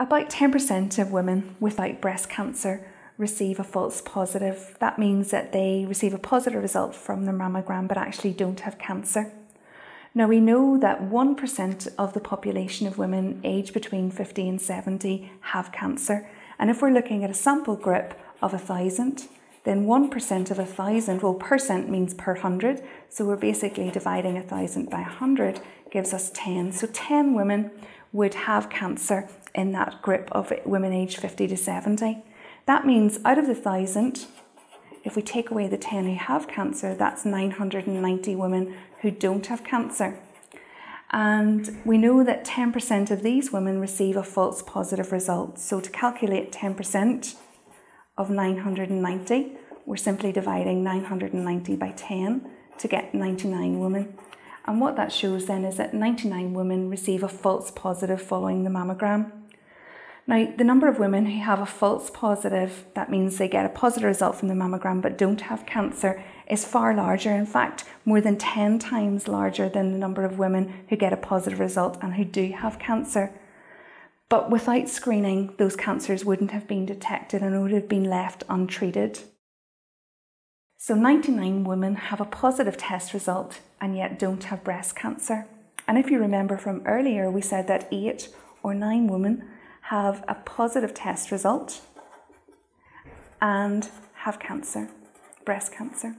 About 10% of women without breast cancer receive a false positive. That means that they receive a positive result from their mammogram but actually don't have cancer. Now, we know that 1% of the population of women aged between 50 and 70 have cancer. And if we're looking at a sample group of 1,000, then 1% of 1,000, well, percent means per 100. So we're basically dividing 1,000 by 100 gives us 10. So 10 women would have cancer in that group of women aged 50 to 70. That means out of the 1,000, if we take away the 10 who have cancer, that's 990 women who don't have cancer. And we know that 10% of these women receive a false positive result. So to calculate 10% of 990, we're simply dividing 990 by 10 to get 99 women. And what that shows then is that 99 women receive a false positive following the mammogram. Now, the number of women who have a false positive, that means they get a positive result from the mammogram but don't have cancer, is far larger. In fact, more than 10 times larger than the number of women who get a positive result and who do have cancer. But without screening, those cancers wouldn't have been detected and would have been left untreated. So 99 women have a positive test result and yet don't have breast cancer. And if you remember from earlier, we said that eight or nine women have a positive test result and have cancer, breast cancer.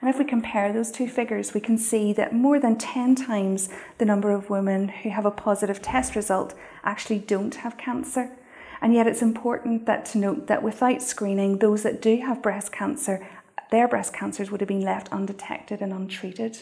And if we compare those two figures, we can see that more than 10 times the number of women who have a positive test result actually don't have cancer. And yet it's important that to note that without screening, those that do have breast cancer, their breast cancers would have been left undetected and untreated.